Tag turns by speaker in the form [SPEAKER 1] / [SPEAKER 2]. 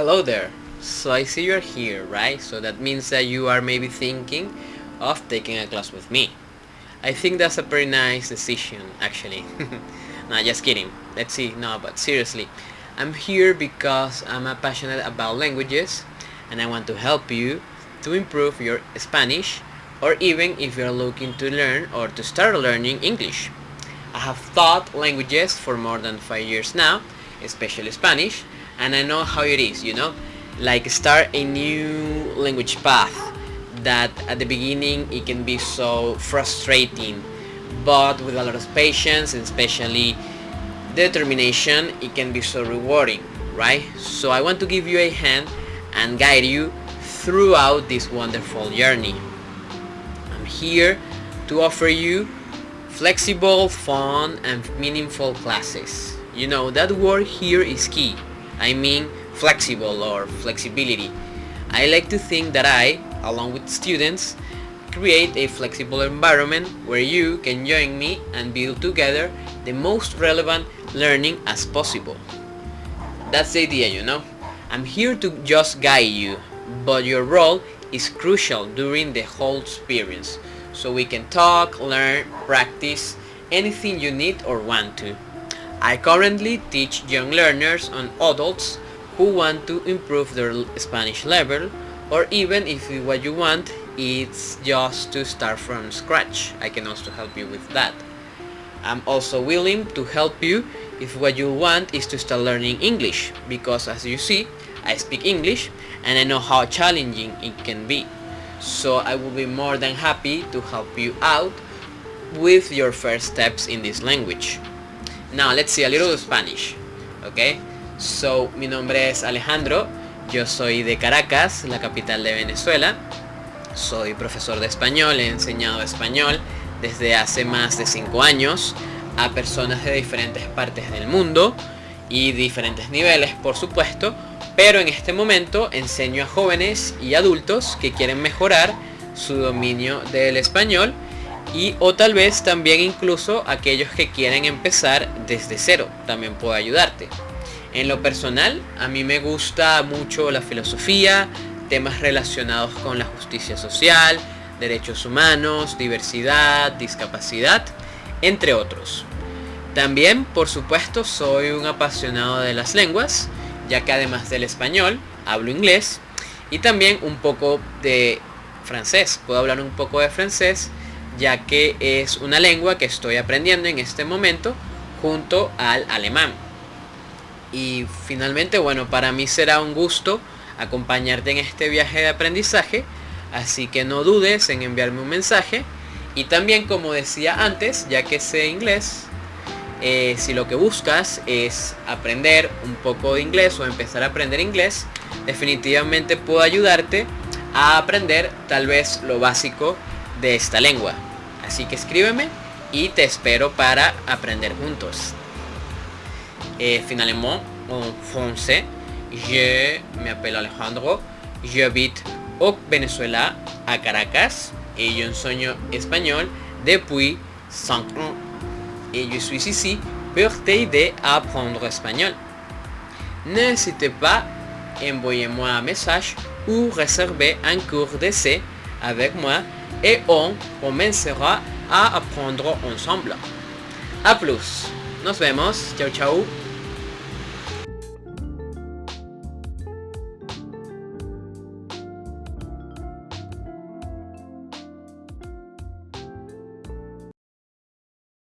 [SPEAKER 1] Hello there. So I see you're here, right? So that means that you are maybe thinking of taking a class with me. I think that's a pretty nice decision, actually. nah, just kidding. Let's see. No, but seriously. I'm here because I'm passionate about languages and I want to help you to improve your Spanish or even if you're looking to learn or to start learning English. I have taught languages for more than 5 years now, especially Spanish, and I know how it is, you know, like start a new language path that at the beginning it can be so frustrating, but with a lot of patience and especially determination, it can be so rewarding, right? So I want to give you a hand and guide you throughout this wonderful journey. I'm here to offer you flexible, fun and meaningful classes. You know, that word here is key. I mean flexible or flexibility. I like to think that I, along with students, create a flexible environment where you can join me and build together the most relevant learning as possible. That's the idea, you know. I'm here to just guide you, but your role is crucial during the whole experience. So we can talk, learn, practice, anything you need or want to. I currently teach young learners and adults who want to improve their Spanish level or even if what you want is just to start from scratch. I can also help you with that. I'm also willing to help you if what you want is to start learning English because as you see I speak English and I know how challenging it can be. So I will be more than happy to help you out with your first steps in this language. Now let's see a little Spanish, okay? So mi nombre es Alejandro, yo soy de Caracas, la capital de Venezuela. Soy profesor de español, he enseñado español desde hace más de 5 años a personas de diferentes partes del mundo y diferentes niveles por supuesto pero en este momento enseño a jóvenes y adultos que quieren mejorar su dominio del español y o tal vez también incluso aquellos que quieren empezar desde cero también puedo ayudarte en lo personal a mí me gusta mucho la filosofía temas relacionados con la justicia social derechos humanos diversidad discapacidad entre otros también por supuesto soy un apasionado de las lenguas ya que además del español hablo inglés y también un poco de francés. Puedo hablar un poco de francés ya que es una lengua que estoy aprendiendo en este momento junto al alemán. Y finalmente, bueno, para mí será un gusto acompañarte en este viaje de aprendizaje, así que no dudes en enviarme un mensaje. Y también, como decía antes, ya que sé inglés, eh, si lo que buscas es aprender un poco de inglés o empezar a aprender inglés, definitivamente puedo ayudarte a aprender tal vez lo básico de esta lengua. Así que escríbeme y te espero para aprender juntos. Eh, finalement, en français, je m'appelle Alejandro, j'habite au Venezuela, a Caracas, et je enseño español depuis 5 ans et je suis ici pour t'aider à apprendre espagnol. N'hésitez pas, envoyez-moi un message ou réservez un cours d'essai avec moi et on commencera a apprendre ensemble. A plus. Nos vemos. Chao, chao.